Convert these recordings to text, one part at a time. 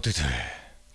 모두들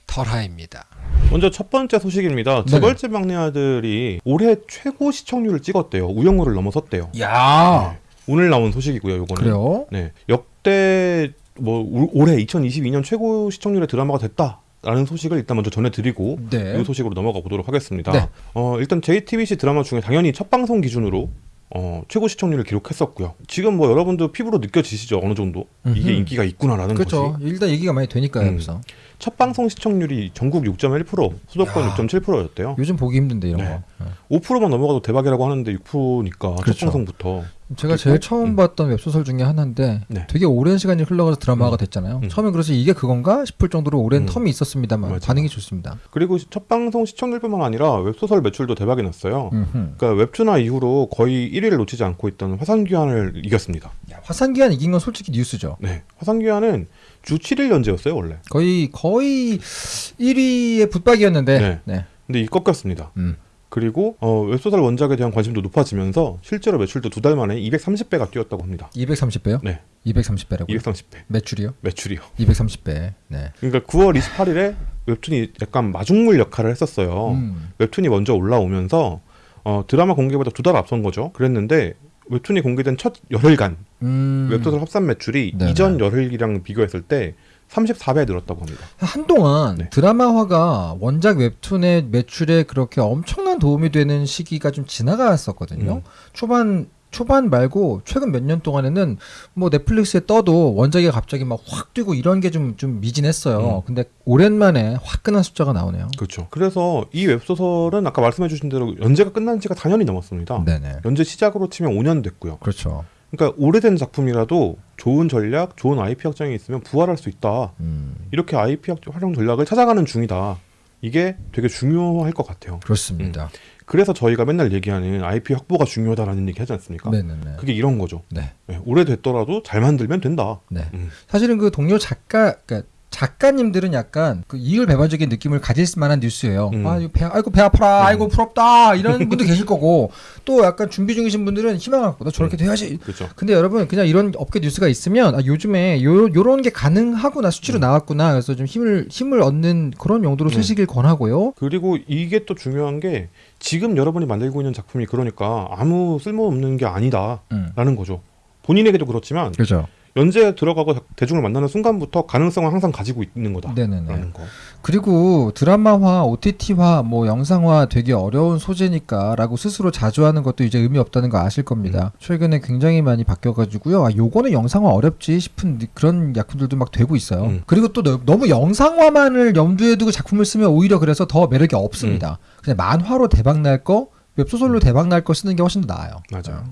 털하입니다. 먼저 첫 번째 소식입니다. 두 네네. 번째 막내 아들이 올해 최고 시청률을 찍었대요. 우영우를 넘어섰대요. 야 오늘 나온 소식이고요. 요거는. 그래요? 네. 역대 뭐 올- 올해 2022년 최고 시청률의 드라마가 됐다 라는 소식을 일단 먼저 전해드리고 네. 이 소식으로 넘어가 보도록 하겠습니다. 네. 어, 일단 JTBC 드라마 중에 당연히 첫 방송 기준으로 어, 최고 시청률을 기록했었고요. 지금 뭐 여러분도 피부로 느껴지시죠 어느 정도 이게 음흠. 인기가 있구나라는 그렇죠. 거지. 일단 얘기가 많이 되니까요. 음. 여기서 첫 방송 시청률이 전국 6.1%, 수도권 야. 6.7%였대요. 요즘 보기 힘든데 이런 네. 거. 어. 5%만 넘어가도 대박이라고 하는데 6%니까 그렇죠. 첫 방송부터 제가 제일 처음 음. 봤던 웹소설 중에 하나인데 네. 되게 오랜 시간이 흘러가서 드라마가 음. 됐잖아요. 음. 처음엔 그래서 이게 그건가 싶을 정도로 오랜 음. 텀이 있었습니다만 맞아. 반응이 좋습니다. 그리고 첫 방송 시청률뿐만 아니라 웹소설 매출도 대박이 났어요. 음흠. 그러니까 웹툰화 이후로 거의 1위를 놓치지 않고 있던 화산귀환을 이겼습니다. 야, 화산기한 이긴 건 솔직히 뉴스죠. 네, 화산귀환은 주 7일 연재였어요 원래. 거의 거의 1위의 붙박이었는데. 네. 네. 근데 이 꺾였습니다. 음. 그리고 어, 웹소설 원작에 대한 관심도 높아지면서 실제로 매출도 두 달 만에 230배가 뛰었다고 합니다. 230배요? 네, 230배라고. 230배 매출이요? 매출이요. 230배. 네. 그러니까 9월 28일에 웹툰이 약간 마중물 역할을 했었어요. 음. 웹툰이 먼저 올라오면서 어, 드라마 공개보다 두 달 앞선 거죠. 그랬는데 웹툰이 공개된 첫 열흘간 음. 웹소설 합산 매출이 네네. 이전 열흘이랑 비교했을 때 34배 늘었다고 합니다. 한동안 네. 드라마화가 원작 웹툰의 매출에 그렇게 엄청난 도움이 되는 시기가 좀 지나갔었거든요. 음. 초반 초반 말고 최근 몇 년 동안에는 뭐 넷플릭스에 떠도 원작이 갑자기 막 확 뛰고 이런 게 좀좀 미진했어요. 음. 근데 오랜만에 화끈한 숫자가 나오네요. 그렇죠. 그래서 이 웹소설은 아까 말씀해주신 대로 연재가 끝난 지가 4년이 넘었습니다. 네네. 연재 시작으로 치면 5년 됐고요. 그렇죠. 그러니까 오래된 작품이라도 좋은 전략, 좋은 IP 확장이 있으면 부활할 수 있다. 음, 이렇게 IP 확- 활용 전략을 찾아가는 중이다. 이게 되게 중요할 것 같아요. 그렇습니다. 그래서 저희가 맨날 얘기하는 IP 확보가 중요하다라는 얘기 하지 않습니까? 네네네. 그게 이런 거죠. 네. 네, 오래됐더라도 잘 만들면 된다. 네. 음. 사실은 그 동료 작가, 그러니까 작가님들은 약간 그 이율 배반적인 느낌을 가질 만한 뉴스예요. 음. 아, 이거 배, 아이고 배 아파라, 음. 아이고 부럽다 이런 분도 계실 거고 또 약간 준비 중이신 분들은 희망을 갖고 나 저렇게 돼야지. 그렇죠. 근데 여러분 그냥 이런 업계 뉴스가 있으면 아, 요즘에 요 요런 게 가능하구나 수치로 음. 나왔구나 그래서 좀 힘을 힘을 얻는 그런 용도로 음. 쓰시길 권하고요. 그리고 이게 또 중요한 게 지금 여러분이 만들고 있는 작품이 그러니까 아무 쓸모없는 게 아니다라는 음. 거죠. 본인에게도 그렇지만 그렇죠. 연재에 들어가고 대중을 만나는 순간부터 가능성을 항상 가지고 있는 거다라는 네네네. 거. 그리고 드라마화, OTT화, 뭐 영상화 되게 어려운 소재니까라고 스스로 자주 하는 것도 이제 의미 없다는 거 아실 겁니다. 최근에 굉장히 많이 바뀌어가지고요. 아, 요거는 영상화 어렵지 싶은 느- 그런 약품들도 막 되고 있어요. 음. 그리고 또 너, 너무 영상화만을 염두에 두고 작품을 쓰면 오히려 그래서 더 매력이 없습니다. 그냥 만화로 대박 날 거, 웹소설로 대박 날 거 쓰는 게 훨씬 더 나아요. 맞아요.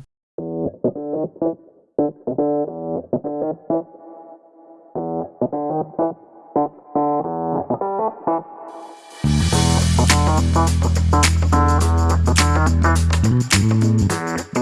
Thank you.